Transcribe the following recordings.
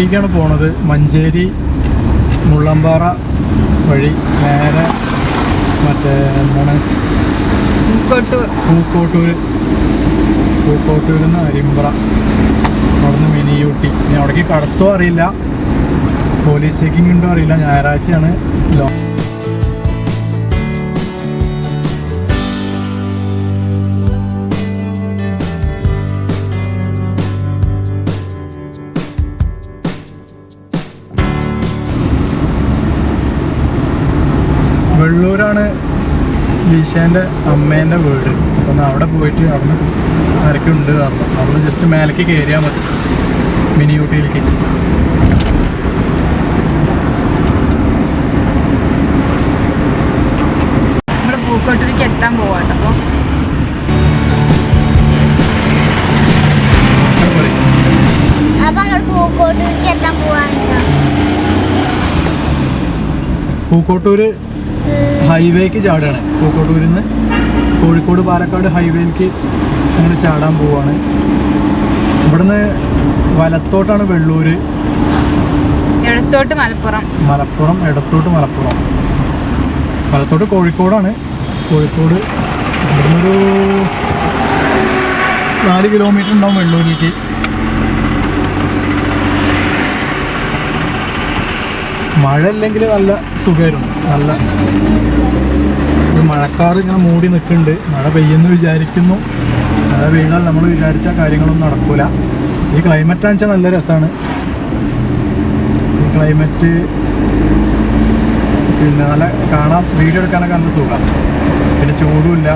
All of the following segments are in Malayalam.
ഊട്ടിക്കാണ് പോണത്. മഞ്ചേരി മുള്ളമ്പാറ വഴി നേരെ മറ്റേ എന്താണ്? പൂക്കോട്ടൂര് പൂക്കോട്ടൂർ. പൂക്കോട്ടൂരിൽ നിന്ന് അരിമ്പ്ര. അവിടുന്ന് മിനി ഊട്ടി ഇനി അവിടേക്ക് കടത്തോ അറിയില്ല. പോലീസ് ചെക്കിംഗ് ഉണ്ടോ അറിയില്ല. ഞായറാഴ്ചയാണ്. ലോ ലീഷേന്റെ അമ്മേന്റെ വീട്. അപ്പം അവിടെ പോയിട്ട് അവിടെ ആരൊക്കെയുണ്ട് കാരണം അവിടുന്ന് ജസ്റ്റ് മേലേക്ക് കയറിയാൽ മതി. മിനി ഊട്ടിയിലേക്ക്. നമ്മൾ പൂക്കോട്ടൂരിക്ക് എത്താൻ പോവാട്ടോ അപ്പോൾ അവിടെ ഹൈവേക്ക് ചാടുകയാണ് പൂക്കോട്ടൂരിൽ നിന്ന് കോഴിക്കോട് പാലക്കാട് ഹൈവേക്ക് ഞങ്ങൾ ചാടാൻ പോവാണ്. ഇവിടുന്ന് വലത്തോട്ടാണ് വെള്ളൂര്. ഇടത്തോട്ട് മലപ്പുറം. മലപ്പുറം ഇടത്തോട്ട് മലപ്പുറം. വലത്തോട്ട് കോഴിക്കോടാണ്. കോഴിക്കോട് ഇവിടുന്നൊരു നാല് കിലോമീറ്റർ ഉണ്ടാവും വെള്ളൂരിലേക്ക്. മഴ ഇല്ലെങ്കിൽ നല്ല സുഖമായിരുന്നു നല്ല മഴക്കാർ ഇങ്ങനെ മൂടി നിൽക്കുന്നുണ്ട്. മഴ പെയ്യുന്നു വിചാരിക്കുന്നു. മഴ പെയ്താൽ നമ്മൾ വിചാരിച്ച കാര്യങ്ങളൊന്നും നടക്കൂല. ഈ ക്ലൈമറ്റ് ആണെന്ന് വെച്ചാൽ നല്ല രസമാണ് ഈ ക്ലൈമറ്റ് പിന്നെ നല്ല കാണാം. വീഡിയോ എടുക്കാനൊക്കെ നല്ല സുഖമാണ് പിന്നെ ചൂടുമില്ല.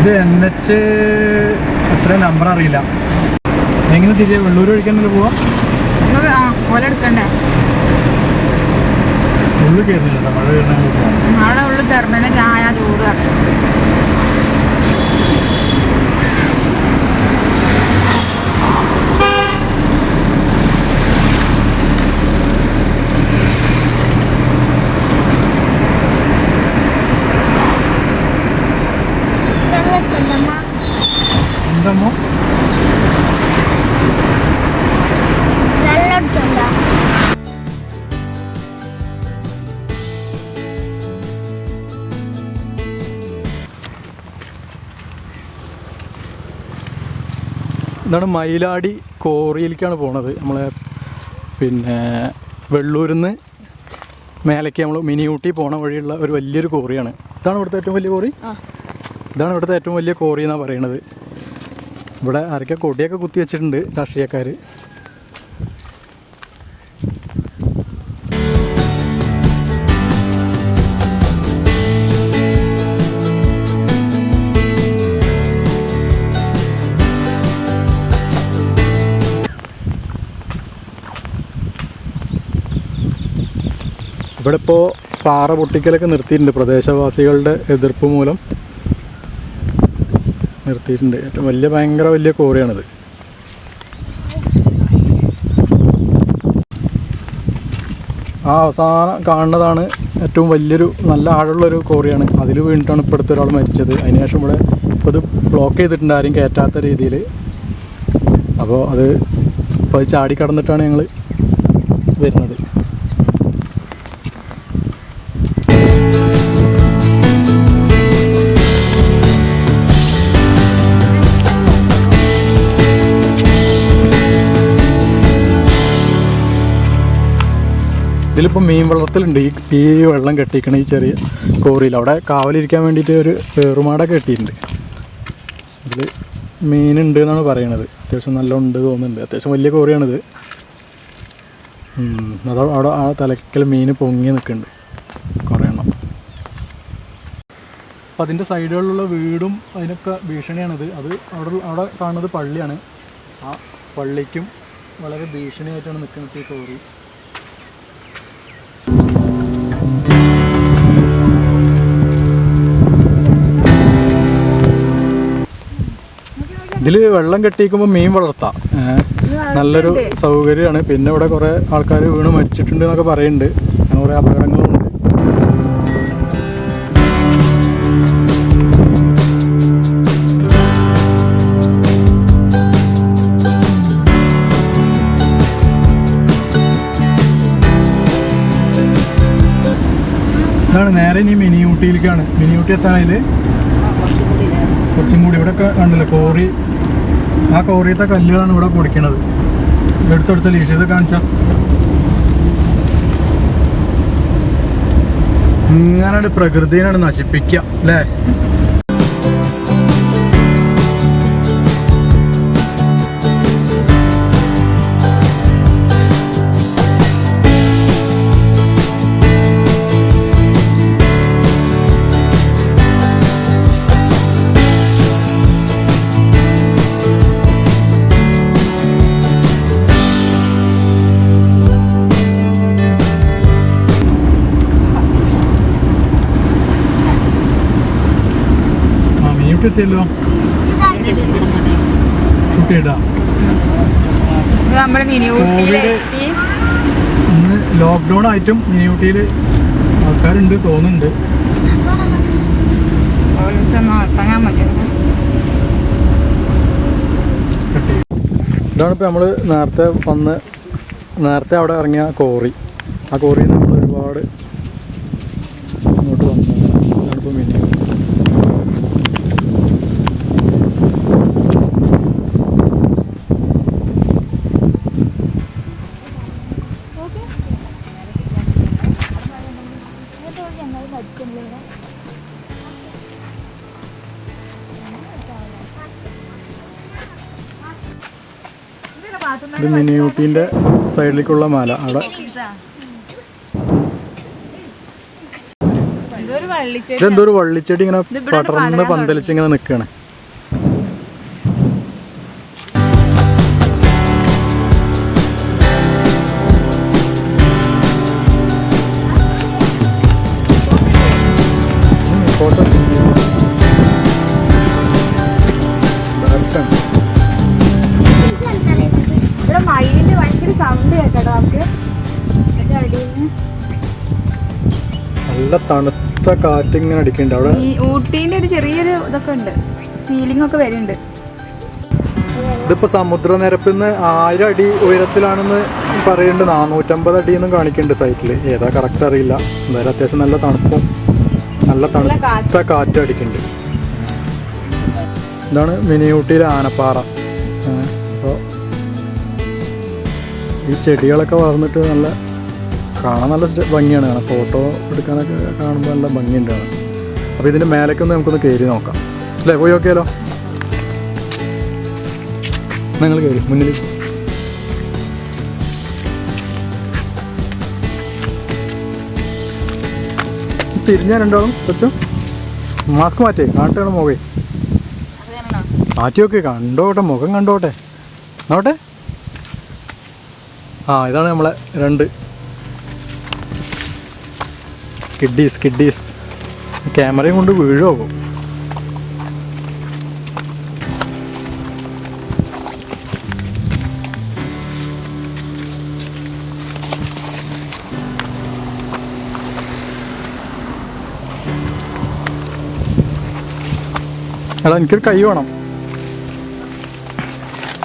ഇത് എൻ എച്ച് എത്ര നമ്പർ അറിയില്ല. എങ്ങനെ തിരികെ വെള്ളൂർ വഴിക്കാനല്ലേ പോവാം? ഓല എടുക്കണ്ടേ? ഉള്ളിൽ കയറുന്നില്ല മഴ നാളെ ഉള്ളിൽ തെർമേനെ ചായ ചൂട് ഇതാണ് മയിലാടി കോറിയിലേക്കാണ് പോണത്. നമ്മളെ പിന്നെ വെള്ളൂരിൽ നിന്ന് മേലേക്ക് നമ്മൾ മിനി ഊട്ടി പോണ വഴിയുള്ള ഒരു വലിയൊരു കോറിയാണ്. ഇതാണ് ഇവിടുത്തെ ഏറ്റവും വലിയ കോറി? ഇതാണ് ഇവിടുത്തെ ഏറ്റവും വലിയ കോറി എന്നാണ് പറയണത്. ഇവിടെ ആരൊക്കെ കൊടിയൊക്കെ കുത്തി വെച്ചിട്ടുണ്ട് രാഷ്ട്രീയക്കാർ ഇവിടെ ഇപ്പോൾ പാറ പൊട്ടിക്കലൊക്കെ നിർത്തിയിട്ടുണ്ട്. പ്രദേശവാസികളുടെ എതിർപ്പ് മൂലം നിർത്തിയിട്ടുണ്ട്. ഏറ്റവും വലിയ ഭയങ്കര വലിയ കോറിയാണിത് ആ അവസാനം കാണുന്നതാണ് ഏറ്റവും വലിയൊരു നല്ല ആഴമുള്ളൊരു കോറിയാണ് അതിൽ വീണിട്ടാണ് ഇപ്പോൾ ഒരാൾ മരിച്ചത്. അതിനുശേഷം ഇവിടെ ഇപ്പോൾ ഇത് ബ്ലോക്ക് ചെയ്തിട്ടുണ്ട് ആരും കയറ്റാത്ത രീതിയിൽ. അപ്പോൾ അത് ഇപ്പോൾ അത് ചാടി കടന്നിട്ടാണ് ഞങ്ങൾ വരുന്നത്. ഇതിലിപ്പോൾ മീൻ വളർത്തലുണ്ട് ഈ ഈ വെള്ളം കെട്ടിക്കണ ഈ ചെറിയ കോറിയിൽ അവിടെ കാവലിരിക്കാൻ വേണ്ടിയിട്ട് ഒരു വേറുമാട കെട്ടിയിട്ടുണ്ട്. ഇതിൽ മീനുണ്ട് എന്നാണ് പറയണത്. അത്യാവശ്യം നല്ല ഉണ്ട് തോന്നുന്നുണ്ട്. അത്യാവശ്യം വലിയ കോറിയാണിത്. അത് അവിടെ ആ തലക്കൽ മീൻ പൊങ്ങി നിൽക്കുന്നുണ്ട് കുറേ എണ്ണം. അപ്പോൾ അതിന്റെ സൈഡുകളിലുള്ള വീടും അതിനൊക്കെ ഭീഷണിയാണിത്. അത് അവിടെ അവിടെ കാണുന്നത് പള്ളിയാണ്. ആ പള്ളിക്കും വളരെ ഭീഷണിയായിട്ടാണ് നിൽക്കുന്നത് ഈ കോറി. ഇതിൽ വെള്ളം കെട്ടിയിക്കുമ്പോൾ മീൻ വളർത്താം. നല്ലൊരു സൗകര്യമാണ്. പിന്നെ ഇവിടെ കുറേ ആൾക്കാർ വീണ് മരിച്ചിട്ടുണ്ട് എന്നൊക്കെ പറയുന്നുണ്ട് അങ്ങനെ കുറെ അപകടങ്ങളുണ്ട് നേരെ ഇനി മിനി മിനിയൂട്ടി മിനി എത്താനായി കുറച്ചും കൂടി ഇവിടെ കണ്ടില്ലേ? കോറി. ആ കോറിയത്തെ കല്ലുകളാണ് ഇവിടെ പൊടിക്കണത്. എടുത്തെടുത്ത ലീഷ് ഇത് കാണിച്ച. ഇങ്ങനെ പ്രകൃതിയാണ് നശിപ്പിക്കുക അല്ലേ? മിനി ഊട്ടിയിലെത്തി ഇന്ന് ലോക്ക്ഡൗൺ ആയിട്ടും മിനി ഊട്ടിയിൽ ആൾക്കാരുണ്ട് തോന്നുന്നുണ്ട്. ഇതാണ് ഇപ്പോൾ നമ്മൾ നേരത്തെ വന്ന് നേരത്തെ അവിടെ ഇറങ്ങിയ കോറി ആ കോറിയിൽ നിന്ന് ഇത് മിനി ഊട്ടീന്റെ സൈഡിലേക്കുള്ള മാല. അവിടെ ഇതെന്തോ ഒരു വള്ളിച്ചെടി ഇങ്ങനെ പടർന്ന് പന്തലിച്ച് ഇങ്ങനെ നിൽക്കുകയാണ് നല്ല തണുത്ത കാറ്റ് ഇങ്ങനെ അടിക്കുന്നുണ്ട്. അവിടെ ഈ ഊട്ടീന്റെ ഒരു ചെറിയൊരു ഇതൊക്കെ ഉണ്ട്. ഫീലിംഗ് ഒക്കെ വരുന്നുണ്ട്. ഇതിപ്പോ സമുദ്രനിരപ്പിൽ നിന്ന് ആയിരം അടി ഉയരത്തിലാണെന്ന് പറയുന്നുണ്ട്. നാനൂറ്റമ്പത് അടി എന്നും കാണിക്കുന്നുണ്ട് സൈറ്റിൽ ഏതാ കറക്റ്റ് അറിയില്ല. എന്തായാലും അത്യാവശ്യം നല്ല തണുപ്പും നല്ല തണുത്ത കാറ്റ്. അടിക്കുന്നുണ്ട്. ഇതാണ് മിനിയൂട്ടിയിലെ ആനപ്പാറ. അപ്പോൾ ഈ ചെടികളൊക്കെ വളർന്നിട്ട് നല്ല കാണാൻ നല്ല ഭംഗിയാണ്. കാണാൻ ഫോട്ടോ എടുക്കാനൊക്കെ കാണുമ്പോൾ നല്ല ഭംഗിയുണ്ട് കാണാൻ. അപ്പോൾ ഇതിന്റെ മേലേക്കൊന്ന് നമുക്കൊന്ന് കയറി നോക്കാം. അല്ലേ? പോയി നോക്കിയാലോ? നിങ്ങൾ കയറി മുന്നിൽ തിരിഞ്ഞാൽ രണ്ടാളും കുറച്ച് മാസ്ക് മാറ്റേ കാട്ടാണ് മുഖേ. മാറ്റി നോക്കി കണ്ടോട്ടെ മുഖം കണ്ടോട്ടെ. നോട്ടെ? ആ ഇതാണ് നമ്മളെ രണ്ട്. കിഡീസ് കിഡീസ് ക്യാമറയും കൊണ്ട് വീഴോ എടാ എനിക്കൊരു കൈ വേണം.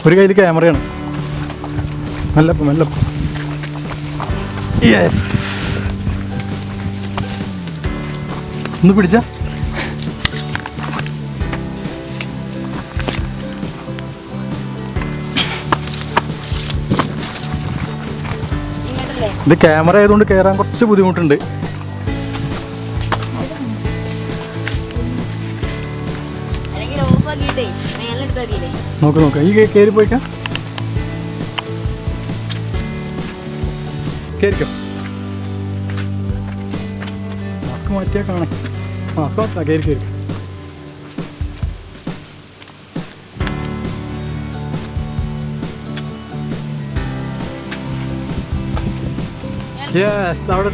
ഒരു കയ്യിൽ ക്യാമറയാണ് മെല്ലപ്പ മെല്ലപ്പ യെസ് ഒന്ന് പിടിച്ച. ഇത് ക്യാമറ ആയതുകൊണ്ട് കയറാൻ കുറച്ച് ബുദ്ധിമുട്ടുണ്ട്. നോക്ക് നോക്ക്. ഈ കയറി പോയിക്കാം. കയറിക്കോ മാസ്ക് മാറ്റിയാ കാണാം. Tamam Scott, geri geri. Yes, out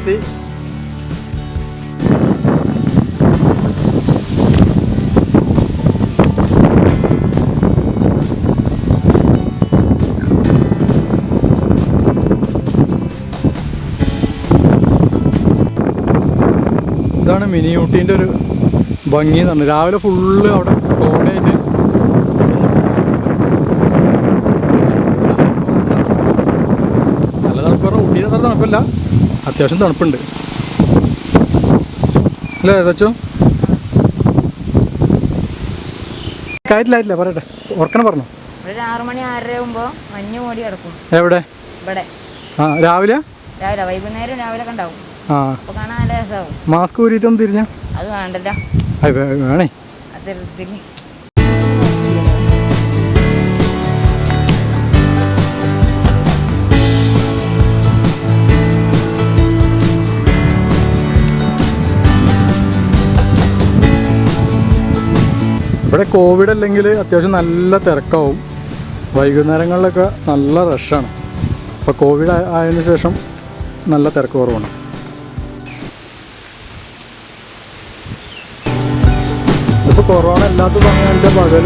mini ഊട്ടീന്റെ ഒരു ഭംഗി എന്ന് പറഞ്ഞു രാവിലെ ഫുള്ള് അവിടെ കോടയായിട്ട് നല്ല തണുപ്പ് പറഞ്ഞാൽ ഊട്ടിയുടെ നല്ല തണുപ്പല്ല. അത്യാവശ്യം തണുപ്പുണ്ട്. അല്ലേ ഏതാച്ചോ കാര്യത്തിലായിട്ടില്ല പറയട്ടെ. ഓർക്കണം പറഞ്ഞു. ഒരു ആറു മണി ആറര ആകുമ്പോൾ മഞ്ഞ് മൂടി കിടക്കും. എവിടെ? ഇവിടെ. ആ രാവിലെ? രാവിലെ വൈകുന്നേരം രാവിലെ ഒക്കെ ഉണ്ടാവും. ആ. അപ്പോൾ കാണാൻ നല്ല രസമാവും മാസ്ക് ഊരിയിട്ടൊന്ന് തിരിഞ്ഞ? അത് വേണ്ടല്ലോ. വേണേ. ഇവിടെ കോവിഡ് അല്ലെങ്കിൽ അത്യാവശ്യം നല്ല തിരക്കാവും. വൈകുന്നേരങ്ങളിലൊക്കെ നല്ല റഷാണ് അപ്പോൾ കോവിഡ് ആയതിനു ശേഷം നല്ല തിരക്ക് കുറവാണ്. കൊറോണ ഇല്ലാത്ത സമയം വെച്ചാൽ പകൽ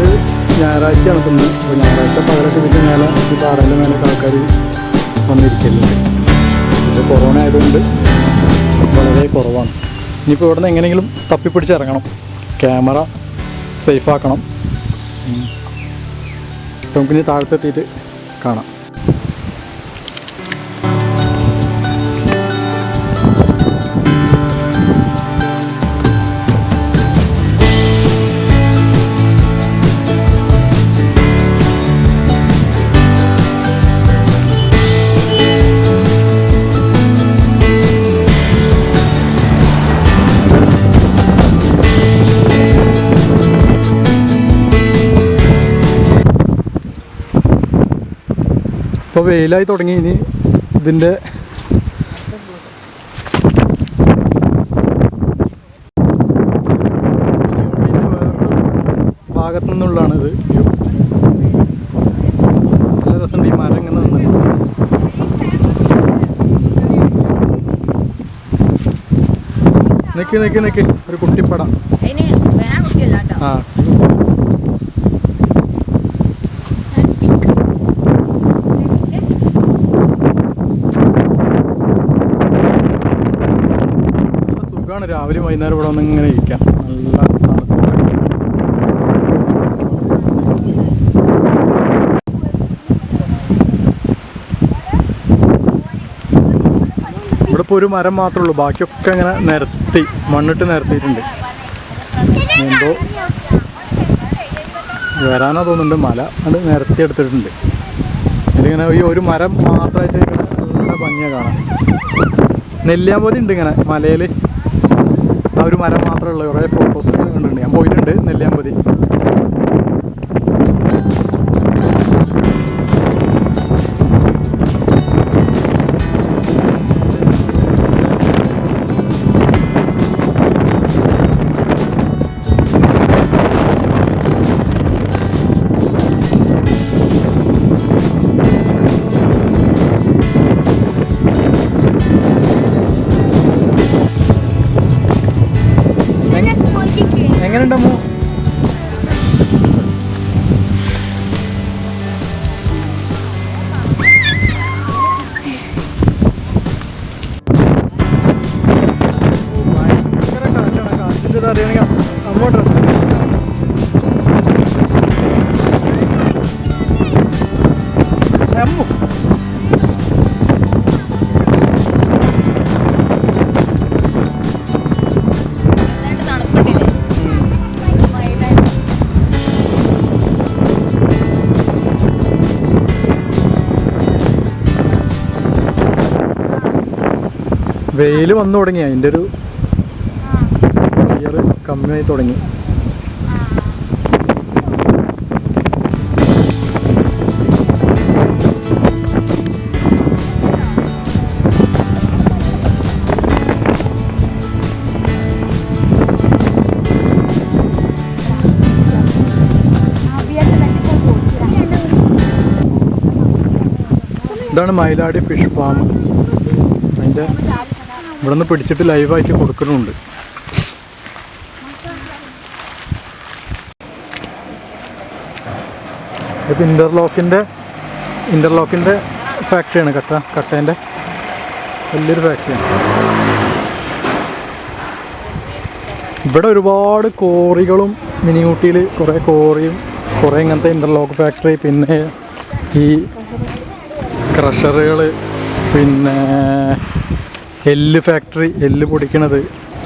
ഞായറാഴ്ചയാണ് തിന്ന് അപ്പോൾ ഞായറാഴ്ച പകലൊക്കെ ഇതിന്റെ മേലെ ഈ പാറേന്റെ മേലെ ആൾക്കാർ വന്നിരിക്കലുണ്ട് ഇത് കൊറോണ ആയതുകൊണ്ട് വളരെ കുറവാണ്. ഇനിയിപ്പോൾ ഇവിടെ നിന്ന് എങ്ങനെയെങ്കിലും തപ്പിപ്പിടിച്ച് ഇറങ്ങണം. ക്യാമറ സേഫാക്കണം നമുക്കിനി താഴത്തെത്തിയിട്ട് കാണാം. വെയിലായി തുടങ്ങി. ഇനി ഇതിന്റെ ഭാഗത്തു നിന്നുള്ളതാണ് ഇത്. വ്യൂ നല്ല രസമുണ്ട് ഈ മരം ഇങ്ങനെ നിന്ന്. നിൽക്കി നിൽക്കി നിൽക്കി ഒരു കുട്ടിപ്പടം. ആ നല്ല സുഖമാണ് രാവിലെ വൈകുന്നേരം ഇവിടെ വന്ന് ഇങ്ങനെ ഇരിക്കാം. നല്ല ഇവിടെ ഇപ്പോൾ ഒരു മരം മാത്രമേ ഉള്ളൂ. ബാക്കിയൊക്കെ ഇങ്ങനെ നിരത്തി മണ്ണിട്ട് നിരത്തിയിട്ടുണ്ട്. എന്തോ വരാനാ തോന്നുന്നുണ്ട്. മല അത് നിരത്തി എടുത്തിട്ടുണ്ട്. ഇതിങ്ങനെ ഈ ഒരു മരം മാത്രമായിട്ട് നല്ല ഭംഗിയാണ് കാണാം നെല്ലിയാമ്പതി ഉണ്ട് ഇങ്ങനെ മലയിൽ ഒരു മരം മാത്രമേ ഉള്ളൂ. കുറേ ഫോട്ടോസ് കണ്ടിട്ടുണ്ട്. ഞാൻ പോയിട്ടുണ്ട് നെല്ലിയാമ്പതി. അമ്മോ വെയിൽ വന്നു തുടങ്ങി. അതിന്റെ ഒരു കമ്മിയായി തുടങ്ങി. ഇതാണ് മയിലാടി ഫിഷ് ഫാം. അതിന്റെ ഇവിടെ നിന്ന് പിടിച്ചിട്ട് ലൈവായിട്ട് കൊടുക്കുന്നുണ്ട്. ഇപ്പം ഇന്റർലോക്കിന്റെ ഇന്റർലോക്കിന്റെ ഫാക്ടറിയാണ് കട്ട കട്ടേന്റെ വലിയൊരു ഫാക്ടറിയാണ് ഇവിടെ ഒരുപാട് കോറികളും മിനി ഊട്ടിയിൽ കുറേ കോറിയും കുറേ ഇങ്ങനത്തെ ഇന്റർലോക്ക് ഫാക്ടറി പിന്നെ ഈ ക്രഷറുകൾ പിന്നെ എല്ല് ഫാക്ടറി എല്ല് പൊടിക്കണത്.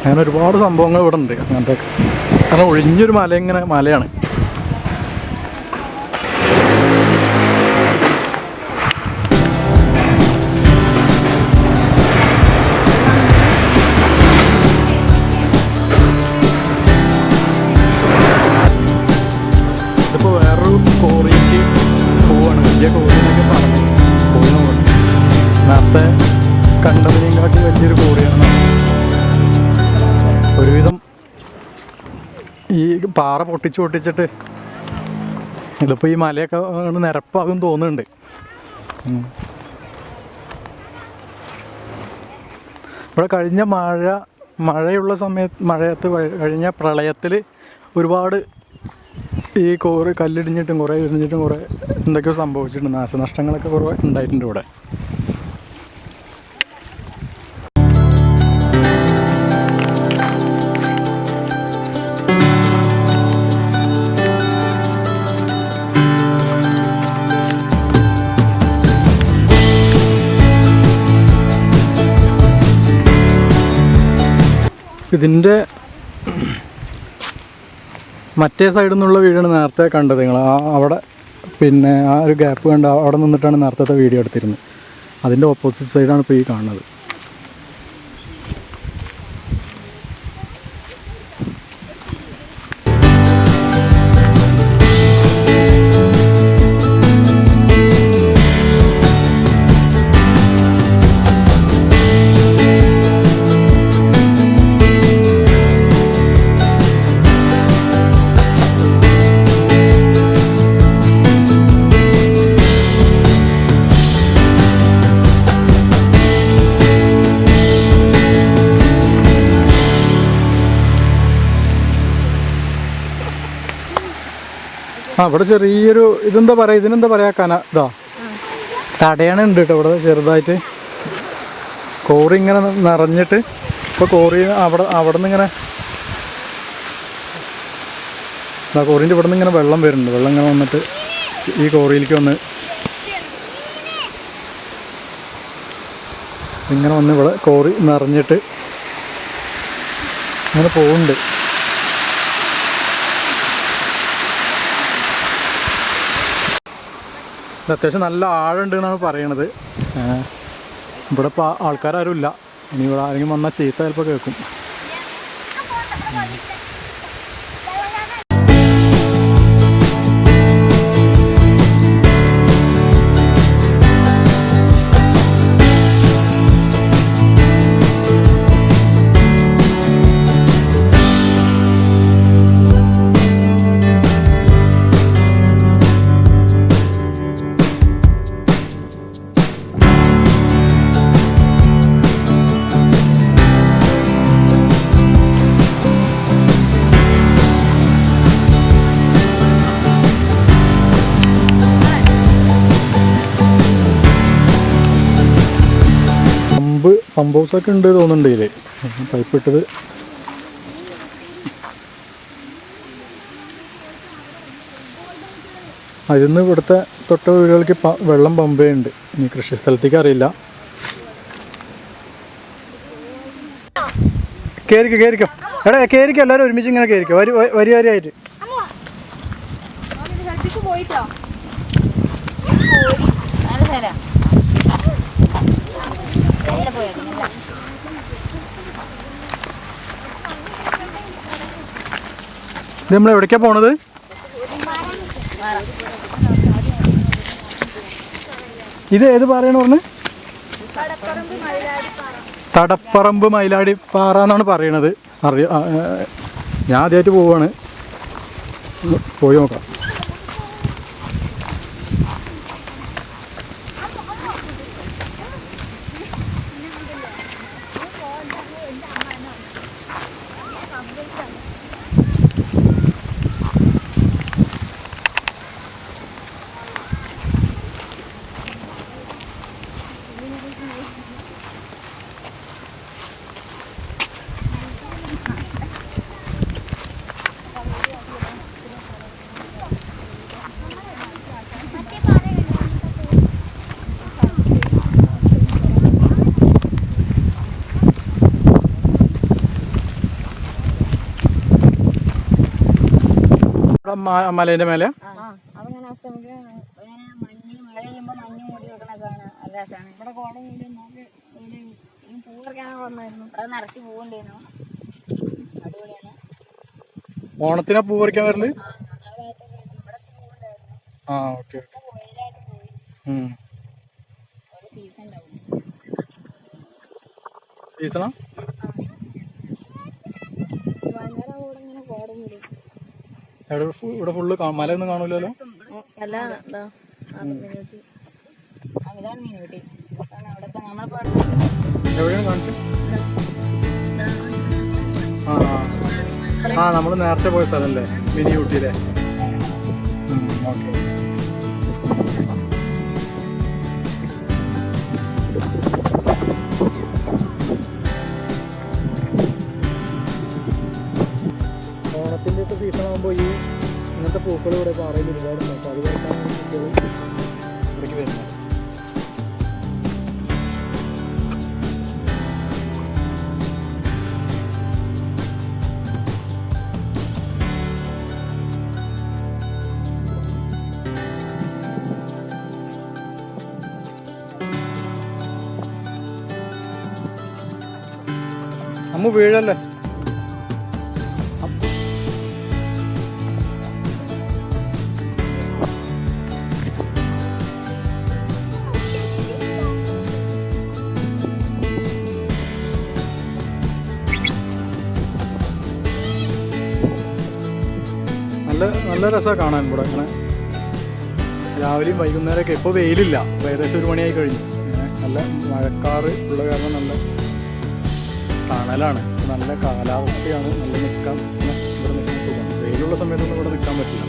അങ്ങനെ ഒരുപാട് സംഭവങ്ങൾ ഇവിടെ ഉണ്ട് അങ്ങനത്തെ. കാരണം ഒഴിഞ്ഞൊരു മല ഇങ്ങനെ മലയാണ്. നേരത്തെ കണ്ടതിനെയും കാട്ടി വലിയൊരു കോറിയാണ് ഒരുവിധം ഈ പാറ പൊട്ടിച്ച് പൊട്ടിച്ചിട്ട് ഇതിപ്പോൾ ഈ മലയൊക്കെ നിരപ്പാകും തോന്നുന്നുണ്ട്. ഇവിടെ കഴിഞ്ഞ മഴ മഴയുള്ള സമയത്ത് മഴയത്ത് കഴിഞ്ഞ പ്രളയത്തിൽ ഒരുപാട് ഈ കോറ് കല്ലിടിഞ്ഞിട്ടും കുറേ ഇടിഞ്ഞിട്ടും കുറേ എന്തൊക്കെയോ സംഭവിച്ചിട്ടുണ്ട്. നാശനഷ്ടങ്ങളൊക്കെ കുറേ ഉണ്ടായിട്ടുണ്ട് ഇവിടെ. ഇതിന്റെ മറ്റേ സൈഡിൽ നിന്നുള്ള വീടാണ് നേരത്തെ കണ്ടത് നിങ്ങൾ. ആ അവിടെ പിന്നെ ആ ഒരു ഗ്യാപ്പ് കണ്ട് അവിടെ നിന്നിട്ടാണ് നേരത്തെ വീഡിയോ എടുത്തിരുന്നത്. അതിന്റെ ഓപ്പോസിറ്റ് സൈഡാണ് ഇപ്പോൾ ഈ കാണുന്നത്. ആ ഇവിടെ ചെറിയൊരു ഇതെന്താ പറയുക ഇതിനെന്താ പറയുക കന ഇതാ. തടയണ ഉണ്ട് കേട്ടോ ഇവിടെ ചെറുതായിട്ട്. കോറി ഇങ്ങനെ നിറഞ്ഞിട്ട് ഇപ്പോൾ കോറി അവിടെ അവിടെ നിന്ന് ഇങ്ങനെ ആ കോറിന്റെ ഇവിടെ നിന്ന് ഇങ്ങനെ വെള്ളം വരുന്നുണ്ട്. വെള്ളം ഇങ്ങനെ വന്നിട്ട് ഈ കോറിയിലേക്ക് വന്ന് ഇങ്ങനെ വന്ന് ഇവിടെ കോറി നിറഞ്ഞിട്ട് അങ്ങനെ പോകുന്നുണ്ട് അത്യാവശ്യം നല്ല ആഴമുണ്ട് എന്നാണ് പറയണത്. ഇവിടെ ഇപ്പോൾ ആൾക്കാരും ഇല്ല ഇനി ഇവിടെ ആരെങ്കിലും വന്നാൽ ചീത്ത ചിലപ്പോൾ കേൾക്കും. ഹൗസൊക്കെ ഉണ്ട് തോന്നുന്നുണ്ട് ഇതിൽ പൈപ്പ് ഇട്ടത് അതിന്ന് ഇവിടുത്തെ തൊട്ട വീടുകൾക്ക് വെള്ളം പമ്പ് ഇനി കൃഷി സ്ഥലത്തേക്ക് അറിയില്ല. കയറിക്കോ കയറിക്കോ എടാ കയറിക്കോ എല്ലാവരും ഒരുമിച്ച് ഇങ്ങനെ കയറിക്കോ വരി- വരി വരിയായിട്ട് പോയിട്ടോ നല്ല സ്ഥലാ നല്ല പോയത് നല്ല നമ്മൾ എവിടേക്കാണ് പോണത്? ഇത് ഏത് പാറയാണ് പറഞ്ഞത് തടപ്പറമ്പ് മയിലാടി പാറ എന്നാണ് പറയണത്. അറിയ ഞാൻ ആദ്യമായിട്ട് പോവാണ്. പോയി നോക്കാം. മലേന്റെ മേലെ? അതങ്ങനെ അസ്തമിക്ക് ഇങ്ങനെ മഞ്ഞ് മഴ പെയ്യുമ്പോൾ മഞ്ഞ് മൂടി വെക്കണ കാണാൻ നല്ല രസമാണ് ഇവിടെ നമുക്ക് പൂ പറിക്കാൻ വന്നായിരുന്നു. അത് നിറച്ച് പൂവുണ്ടായിരുന്നു. അടിപൊളിയാണ്. ഓണത്തിനാ പൂ പറിക്കാൻ വരൽ? ആ ഓക്കെ സീസണാ വൈകുന്നേരം കൂടെ ഇങ്ങനെ കോട മൂടി ഇവിടെ ഫുള്ള് മല ഒന്നും കാണൂലല്ലോ? എവിടെയാണ് കാണിച്ചത് ആ നമ്മൾ നേരത്തെ പോയ സ്ഥലല്ലേ മിനി ഊട്ടിയിലെ ഓക്കെ. ഇങ്ങനത്തെ പൂക്കൾ ഇവിടെ പാറയിൽ അമ്മ വീഴല്ലേ? നല്ല രസമാണ് കാണാൻ ഇവിടെ അങ്ങനെ രാവിലെയും വൈകുന്നേരമൊക്കെ ഇപ്പോൾ വെയിലില്ല. ഏകദേശം ഒരു മണിയായി കഴിഞ്ഞു. നല്ല മഴക്കാറ് ഉള്ള കാരണം നല്ല തണലാണ്. നല്ല കാലാവസ്ഥയാണ്. നല്ല നിൽക്കാൻ ഇവിടെ നിൽക്കാൻ സുഖം. വെയിലുള്ള സമയത്തൊന്നും ഇവിടെ നിൽക്കാൻ പറ്റില്ല.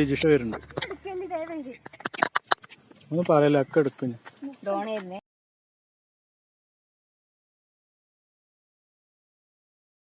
ലിജിഷ വരുന്നുണ്ട് ഒന്ന് പറയല്ല ഒക്കെ എടുക്കും ഞാൻ ഡോണായിരുന്നേ